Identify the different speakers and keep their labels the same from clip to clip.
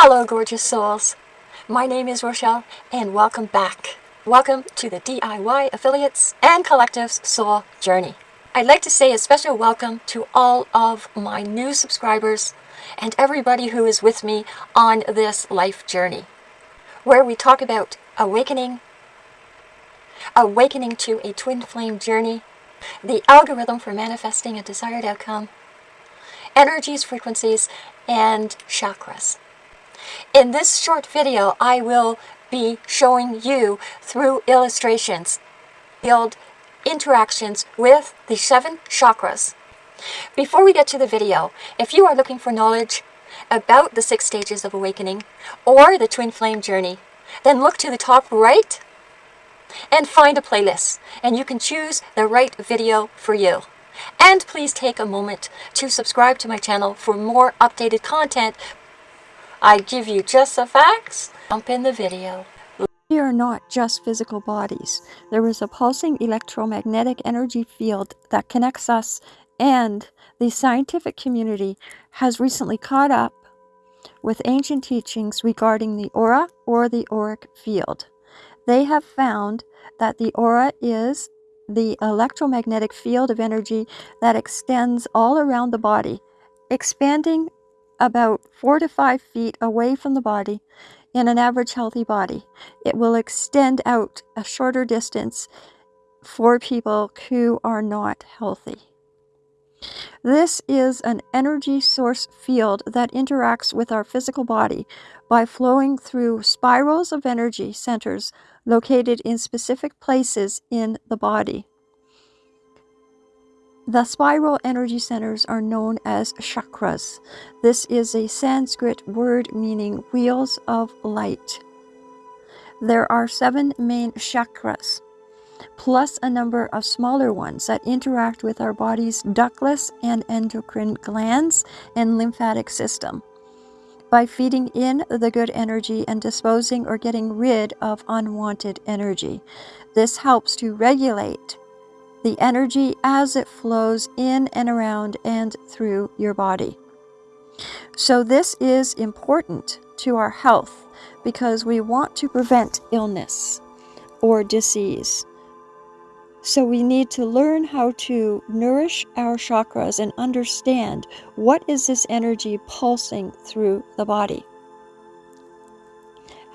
Speaker 1: Hello, gorgeous souls. My name is Rochelle, and welcome back. Welcome to the DIY Affiliates and Collectives Soul Journey. I'd like to say a special welcome to all of my new subscribers and everybody who is with me on this life journey, where we talk about awakening, awakening to a twin flame journey, the algorithm for manifesting a desired outcome, energies, frequencies, and chakras. In this short video, I will be showing you through illustrations, build interactions with the seven chakras. Before we get to the video, if you are looking for knowledge about the six stages of awakening or the twin flame journey, then look to the top right and find a playlist and you can choose the right video for you. And please take a moment to subscribe to my channel for more updated content. I give you just the facts. Jump in the video.
Speaker 2: We are not just physical bodies. There is a pulsing electromagnetic energy field that connects us and the scientific community has recently caught up with ancient teachings regarding the aura or the auric field. They have found that the aura is the electromagnetic field of energy that extends all around the body, expanding about four to five feet away from the body in an average healthy body. It will extend out a shorter distance for people who are not healthy. This is an energy source field that interacts with our physical body by flowing through spirals of energy centers located in specific places in the body. The spiral energy centers are known as chakras. This is a Sanskrit word meaning wheels of light. There are seven main chakras plus a number of smaller ones that interact with our body's ductless and endocrine glands and lymphatic system by feeding in the good energy and disposing or getting rid of unwanted energy. This helps to regulate the energy as it flows in and around and through your body. So this is important to our health because we want to prevent illness or disease. So we need to learn how to nourish our chakras and understand what is this energy pulsing through the body.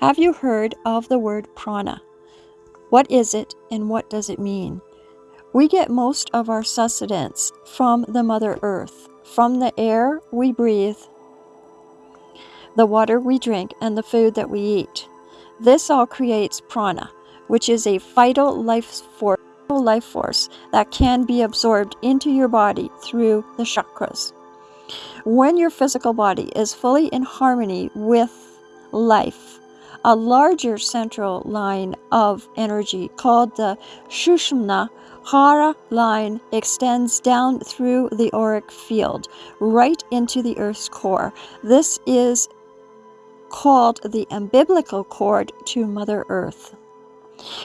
Speaker 2: Have you heard of the word prana? What is it and what does it mean? We get most of our sustenance from the Mother Earth, from the air we breathe, the water we drink, and the food that we eat. This all creates prana, which is a vital life force life force that can be absorbed into your body through the chakras. When your physical body is fully in harmony with life, a larger central line of energy called the Sushumna Hara line extends down through the auric field, right into the Earth's core. This is called the umbilical cord to Mother Earth.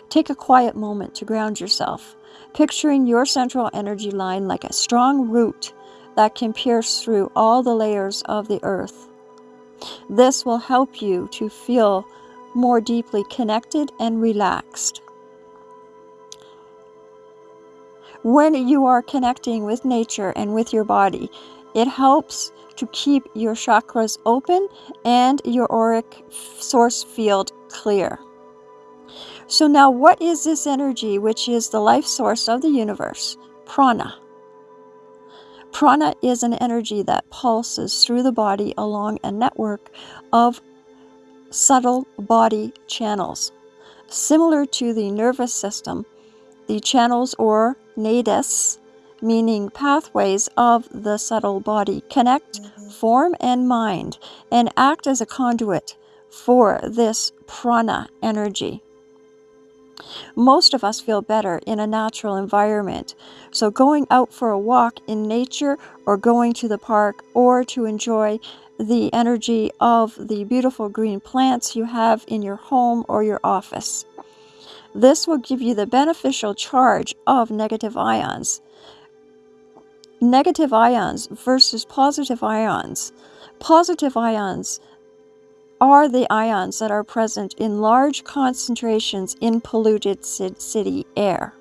Speaker 2: Take a quiet moment to ground yourself, picturing your central energy line like a strong root that can pierce through all the layers of the earth. This will help you to feel more deeply connected and relaxed. When you are connecting with nature and with your body, it helps to keep your chakras open and your auric source field clear. So now what is this energy which is the life source of the universe? Prana. Prana is an energy that pulses through the body along a network of subtle body channels. Similar to the nervous system, the channels or nadis, meaning pathways of the subtle body, connect mm-hmm. form and mind and act as a conduit for this prana energy. Most of us feel better in a natural environment. So going out for a walk in nature or going to the park or to enjoy the energy of the beautiful green plants you have in your home or your office. This will give you the beneficial charge of negative ions. Negative ions versus positive ions. Positive ions are the ions that are present in large concentrations in polluted city air.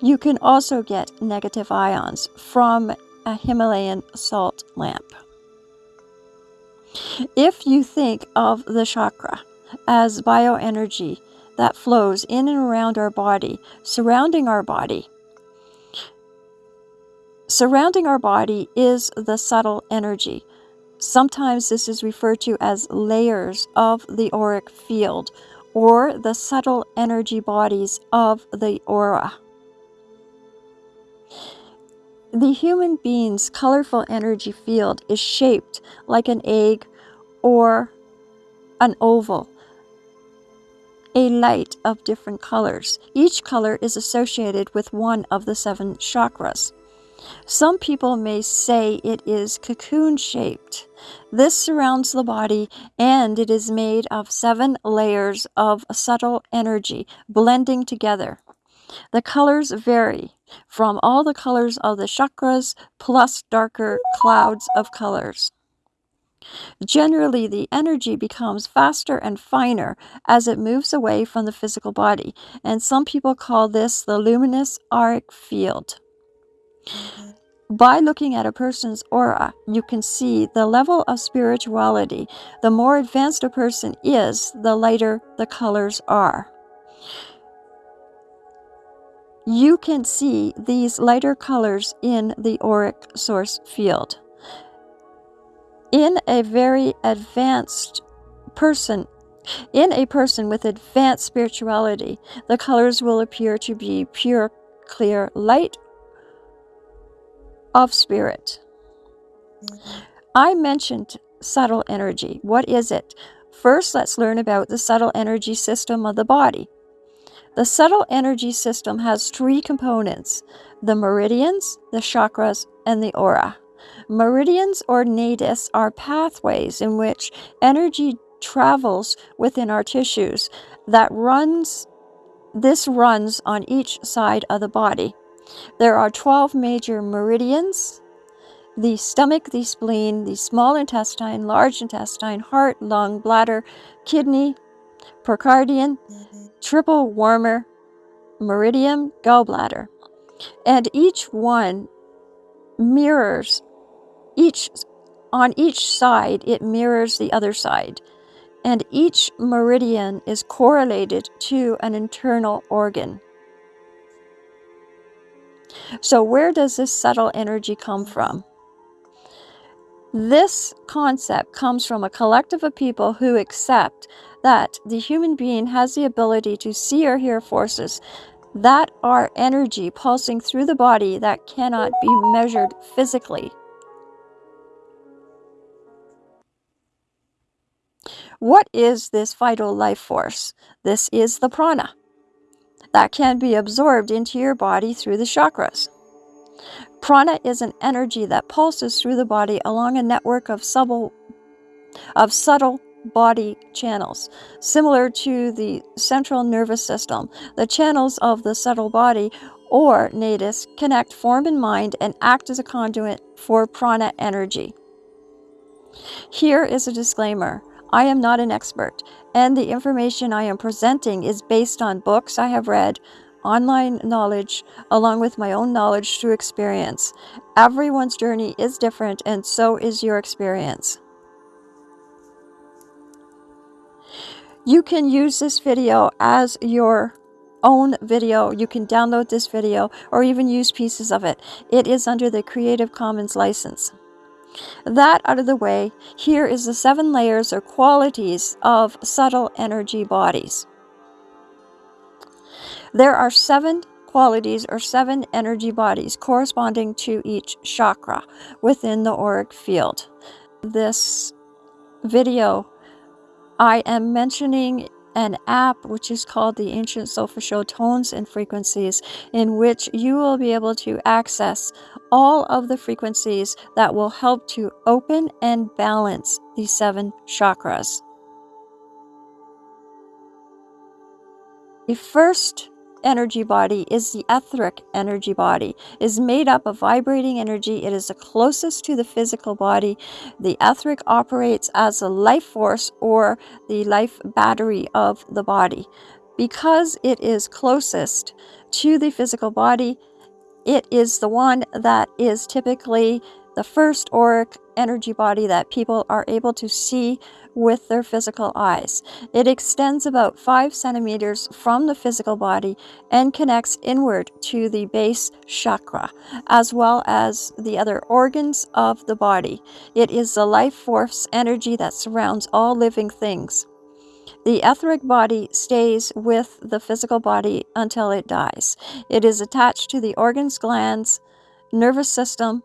Speaker 2: You can also get negative ions from a Himalayan salt lamp. If you think of the chakra as bioenergy that flows in and around our body, surrounding our body, surrounding our body is the subtle energy. Sometimes this is referred to as layers of the auric field or the subtle energy bodies of the aura. The human being's colorful energy field is shaped like an egg or an oval, a light of different colors. Each color is associated with one of the seven chakras. Some people may say it is cocoon shaped. This surrounds the body and it is made of seven layers of subtle energy blending together. The colors vary from all the colors of the chakras plus darker clouds of colors. Generally, the energy becomes faster and finer as it moves away from the physical body, and some people call this the luminous auric field. Mm-hmm. By looking at a person's aura, you can see the level of spirituality. The more advanced a person is, the lighter the colors are. You can see these lighter colors in the auric source field. In a very advanced person, in a person with advanced spirituality, the colors will appear to be pure, clear light of spirit. Mm-hmm. I mentioned subtle energy. What is it? First, let's learn about the subtle energy system of the body. The subtle energy system has three components the meridians, the chakras, and the aura. Meridians or nadis are pathways in which energy travels within our tissues that runs this runs on each side of the body. There are 12 major meridians the stomach, the spleen, the small intestine, large intestine, heart, lung, bladder, kidney, pericardium, triple warmer, meridian, gallbladder. And each one mirrors each on each side it mirrors the other side and each meridian is correlated to an internal organ so, where does this subtle energy come from? This concept comes from a collective of people who accept that the human being has the ability to see or hear forces that are energy pulsing through the body that cannot be measured physically. What is this vital life force? This is the prana that can be absorbed into your body through the chakras. Prana is an energy that pulses through the body along a network of subtle, of subtle body channels. Similar to the central nervous system, the channels of the subtle body or nadis connect form and mind and act as a conduit for prana energy. Here is a disclaimer. I am not an expert, and the information I am presenting is based on books I have read, online knowledge, along with my own knowledge through experience. Everyone's journey is different, and so is your experience. You can use this video as your own video. You can download this video or even use pieces of it. It is under the Creative Commons license. That out of the way, here is the seven layers or qualities of subtle energy bodies. There are seven qualities or seven energy bodies corresponding to each chakra within the auric field. This video I am mentioning an app which is called the Ancient Solfeggio Tones and Frequencies, in which you will be able to access all of the frequencies that will help to open and balance the seven chakras. The first energy body is the etheric energy body. Is made up of vibrating energy. It is the closest to the physical body. The etheric operates as a life force or the life battery of the body. Because it is closest to the physical body, it is the one that is typically the first auric energy body that people are able to see with their physical eyes. It extends about 5 centimeters from the physical body and connects inward to the base chakra, as well as the other organs of the body. It is the life force energy that surrounds all living things. The etheric body stays with the physical body until it dies. It is attached to the organs, glands, nervous system,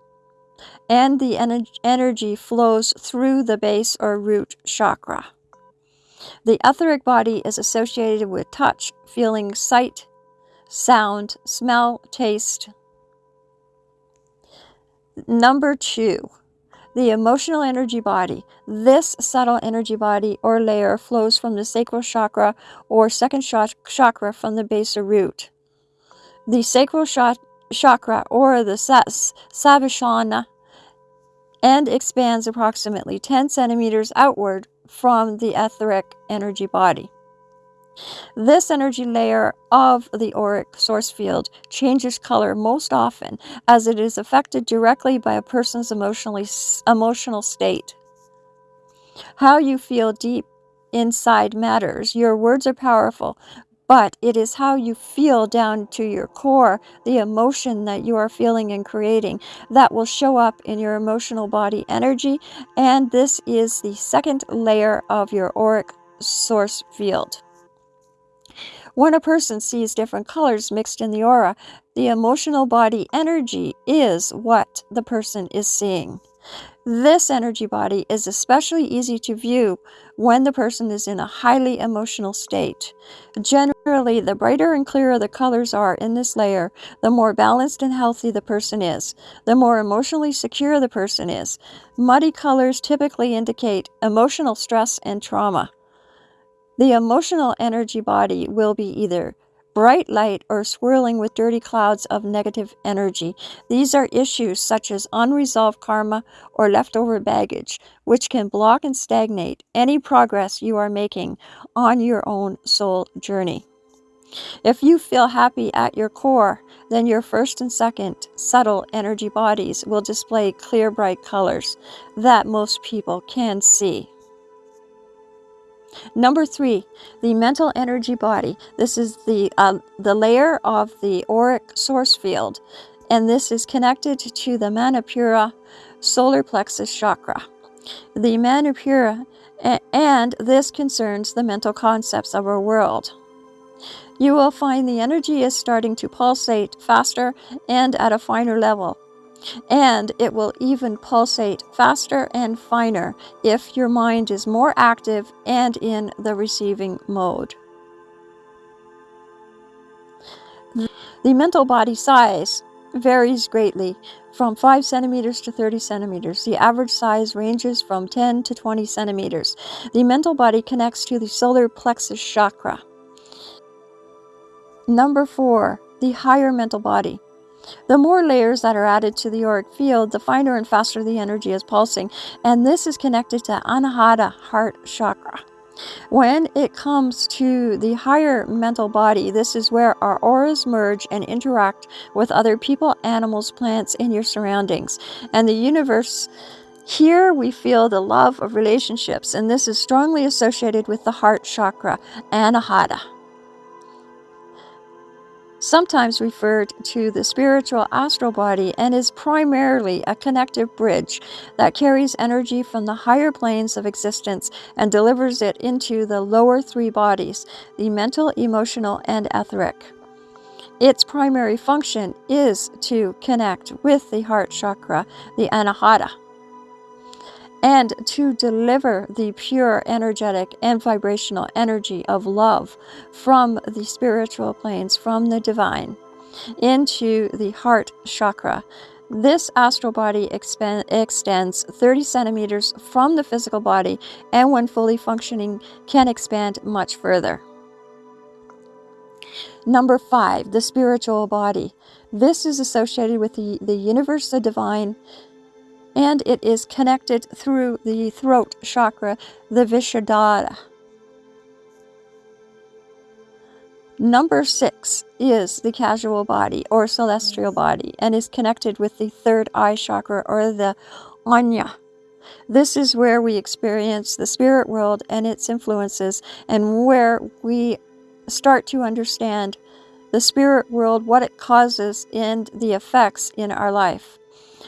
Speaker 2: and the energy flows through the base or root chakra. The etheric body is associated with touch, feeling, sight, sound, smell, taste. Number two, the emotional energy body. This subtle energy body or layer flows from the sacral chakra or second chakra from the base or root. The sacral chakra or the Svadhisthana and expands approximately 10 centimeters outward from the etheric energy body. This energy layer of the auric source field changes color most often as it is affected directly by a person's emotionally, emotional state. How you feel deep inside matters. Your words are powerful, but it is how you feel down to your core, the emotion that you are feeling and creating, that will show up in your emotional body energy. And this is the second layer of your auric source field. When a person sees different colors mixed in the aura, the emotional body energy is what the person is seeing. This energy body is especially easy to view when the person is in a highly emotional state. Generally, the brighter and clearer the colors are in this layer, the more balanced and healthy the person is, the more emotionally secure the person is. Muddy colors typically indicate emotional stress and trauma. The emotional energy body will be either bright light, or swirling with dirty clouds of negative energy. These are issues such as unresolved karma or leftover baggage, which can block and stagnate any progress you are making on your own soul journey. If you feel happy at your core, then your first and second subtle energy bodies will display clear, bright colors that most people can see. Number three, the mental energy body. This is the, uh, the layer of the auric source field, and this is connected to the Manipura solar plexus chakra. The Manipura, and this concerns the mental concepts of our world. You will find the energy is starting to pulsate faster and at a finer level and it will even pulsate faster and finer if your mind is more active and in the receiving mode. The mental body size varies greatly from 5 centimeters to 30 centimeters. The average size ranges from 10 to 20 centimeters. The mental body connects to the solar plexus chakra. Number 4. The higher mental body. The more layers that are added to the auric field, the finer and faster the energy is pulsing, and this is connected to Anahata heart chakra. When it comes to the higher mental body, this is where our auras merge and interact with other people, animals, plants, in your surroundings. And the universe, here we feel the love of relationships, and this is strongly associated with the heart chakra, Anahata sometimes referred to the spiritual astral body and is primarily a connective bridge that carries energy from the higher planes of existence and delivers it into the lower three bodies, the mental, emotional, and etheric. Its primary function is to connect with the heart chakra, the anahata and to deliver the pure energetic and vibrational energy of love from the spiritual planes, from the divine, into the heart chakra. This astral body extends 30 centimeters from the physical body and when fully functioning can expand much further. Number five, the spiritual body. This is associated with the, the universe, the divine, and it is connected through the throat chakra, the Vishuddhara. Number six is the casual body or celestial body and is connected with the third eye chakra or the Anya. This is where we experience the spirit world and its influences and where we start to understand the spirit world, what it causes, and the effects in our life.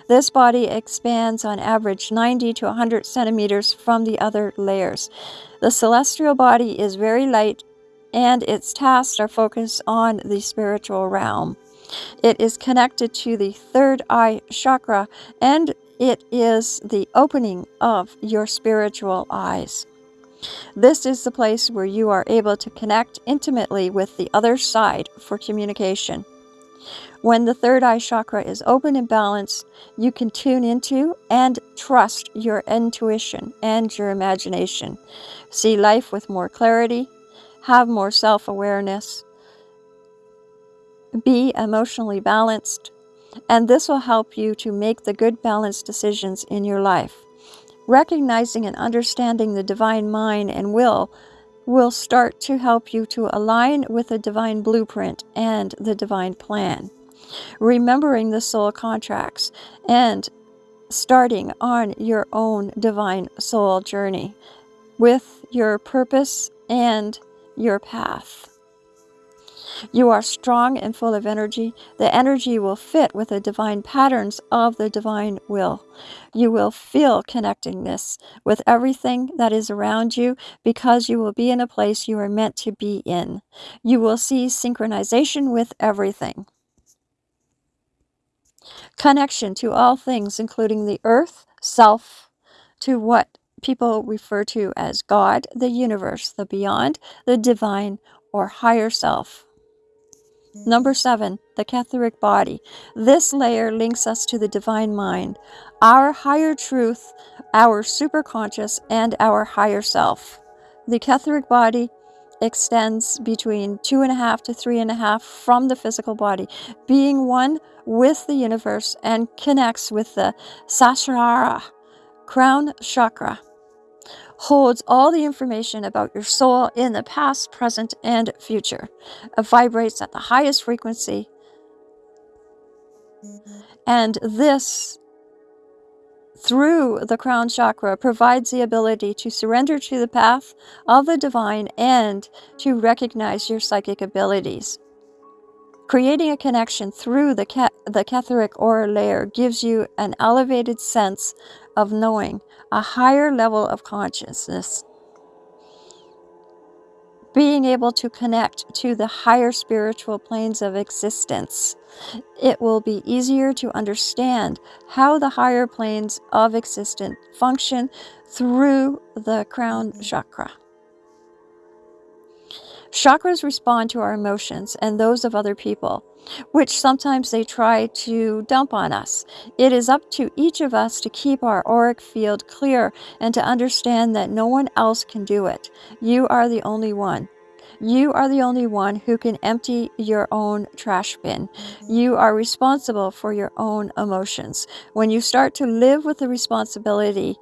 Speaker 2: This body expands on average 90 to 100 centimeters from the other layers. The celestial body is very light and its tasks are focused on the spiritual realm. It is connected to the third eye chakra and it is the opening of your spiritual eyes. This is the place where you are able to connect intimately with the other side for communication. When the third eye chakra is open and balanced, you can tune into and trust your intuition and your imagination. See life with more clarity, have more self awareness, be emotionally balanced, and this will help you to make the good balanced decisions in your life. Recognizing and understanding the divine mind and will will start to help you to align with the divine blueprint and the divine plan. Remembering the soul contracts and starting on your own divine soul journey with your purpose and your path. You are strong and full of energy. The energy will fit with the divine patterns of the divine will. You will feel connectedness with everything that is around you because you will be in a place you are meant to be in. You will see synchronization with everything. Connection to all things, including the earth, self, to what people refer to as God, the universe, the beyond, the divine, or higher self. Number seven, the Ketheric body. This layer links us to the divine mind, our higher truth, our superconscious, and our higher self. The Ketheric body extends between two and a half to three and a half from the physical body, being one with the universe and connects with the Sahasrara, crown chakra holds all the information about your soul in the past, present, and future. It vibrates at the highest frequency. And this, through the crown chakra, provides the ability to surrender to the path of the divine and to recognize your psychic abilities. Creating a connection through the, ca the Ketheric aura layer gives you an elevated sense of knowing, a higher level of consciousness. Being able to connect to the higher spiritual planes of existence, it will be easier to understand how the higher planes of existence function through the crown chakra. Chakras respond to our emotions and those of other people, which sometimes they try to dump on us. It is up to each of us to keep our auric field clear and to understand that no one else can do it. You are the only one. You are the only one who can empty your own trash bin. You are responsible for your own emotions. When you start to live with the responsibility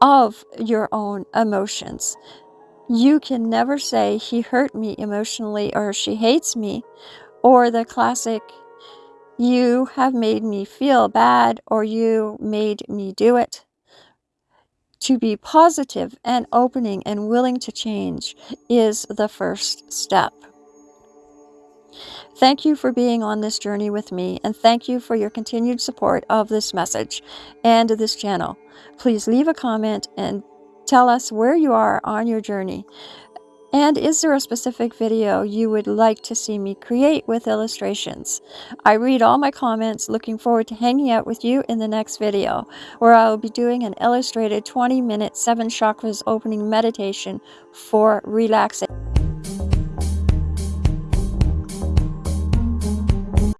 Speaker 2: of your own emotions, you can never say he hurt me emotionally or she hates me, or the classic, you have made me feel bad or you made me do it. To be positive and opening and willing to change is the first step. Thank you for being on this journey with me, and thank you for your continued support of this message and this channel. Please leave a comment and Tell us where you are on your journey. And is there a specific video you would like to see me create with illustrations? I read all my comments, looking forward to hanging out with you in the next video, where I will be doing an illustrated 20 minute 7 chakras opening meditation for relaxation.